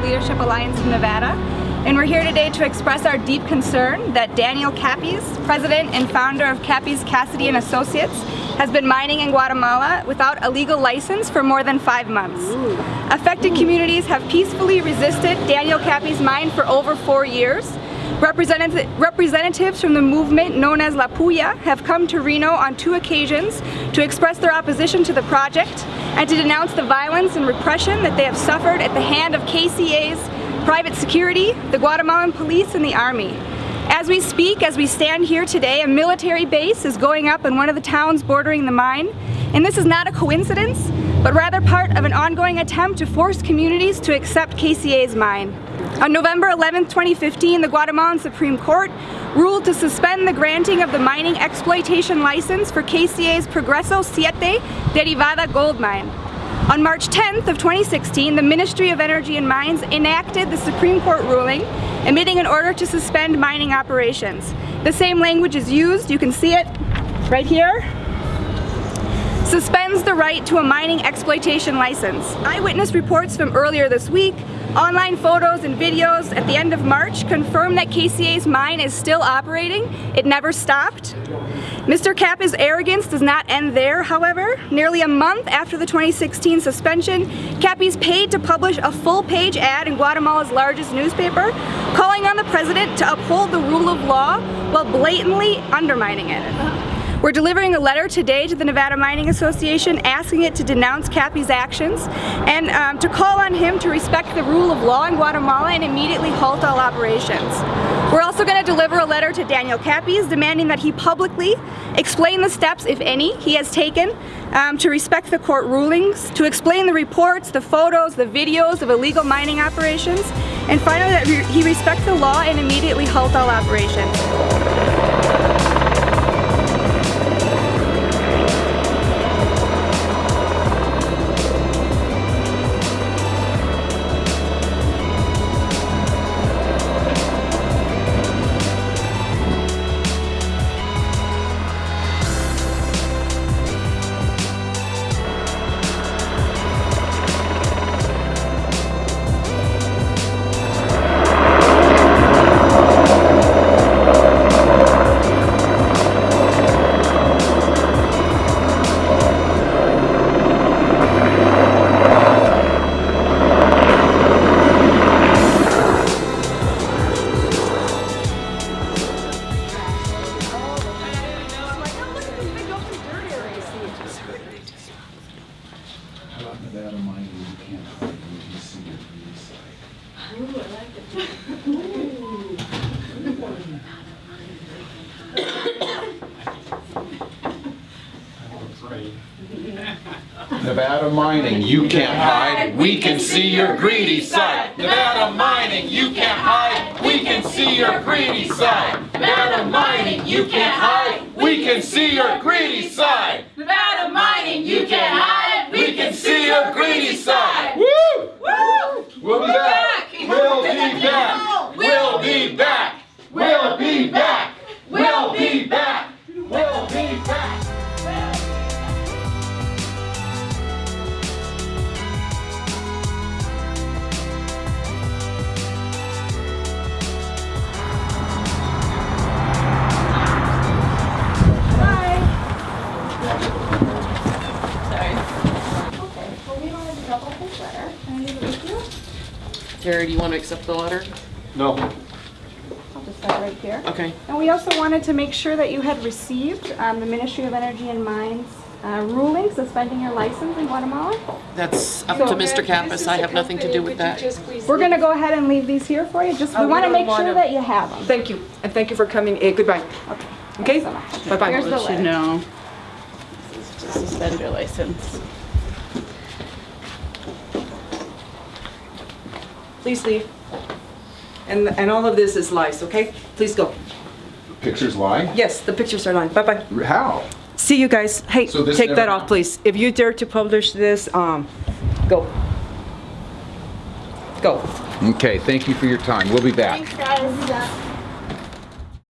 Leadership Alliance of Nevada, and we're here today to express our deep concern that Daniel Kappes, president and founder of Kappes Cassiday and Associates, has been mining in Guatemala without a legal license for more than five months. Affected communities have peacefully resisted Daniel Kappes' mine for over four years, representatives from the movement known as La Puya have come to Reno on two occasions to express their opposition to the project and to denounce the violence and repression that they have suffered at the hand of KCA's private security, the Guatemalan police, and the army. As we speak, as we stand here today, a military base is going up in one of the towns bordering the mine, and this is not a coincidence, but rather part of an ongoing attempt to force communities to accept KCA's mine. On November 11, 2015, the Guatemalan Supreme Court ruled to suspend the granting of the mining exploitation license for KCA's Progreso Siete Derivada gold mine. On March 10th of 2016, the Ministry of Energy and Mines enacted the Supreme Court ruling, emitting an order to suspend mining operations. The same language is used, you can see it right here, suspends the right to a mining exploitation license. Eyewitness reports from earlier this week, online photos and videos at the end of March confirm that KCA's mine is still operating. It never stopped. Mr. Kappes' arrogance does not end there, however. Nearly a month after the 2016 suspension, Kappes paid to publish a full-page ad in Guatemala's largest newspaper, calling on the president to uphold the rule of law while blatantly undermining it. We're delivering a letter today to the Nevada Mining Association asking it to denounce Kappes' actions and um, to call on him to respect the rule of law in Guatemala and immediately halt all operations. We're also going to deliver a letter to Daniel Kappes demanding that he publicly explain the steps, if any, he has taken um, to respect the court rulings, to explain the reports, the photos, the videos of illegal mining operations, and finally that he respect the law and immediately halt all operations. Nevada mining, you can't hide, we can see your greedy side. Nevada mining, you can't hide, we can see your greedy side. Nevada mining, you can't hide, we can see Terry, do you want to accept the letter? No. I'll just start right here. Okay. And we also wanted to make sure that you had received um, the Ministry of Energy and Mines uh, ruling suspending your license in Guatemala. That's up So- to Mr. Kappes. I have nothing to do with that. We're going to go ahead and leave these here for you. Just we Oh, want to make sure that you have them. Thank you, and thank you for coming. Eh, goodbye. Okay? so much. Bye-bye. Here's the let you letter. know. This is to suspend your license. Please leave. And, and all of this is lies, okay? Please go. Pictures lie? Yes, the pictures are lying. Bye-bye. How? See you guys. Hey, So take never that off, please. If you dare to publish this, um, go. Go. Okay, thank you for your time. We'll be back. Thanks, guys.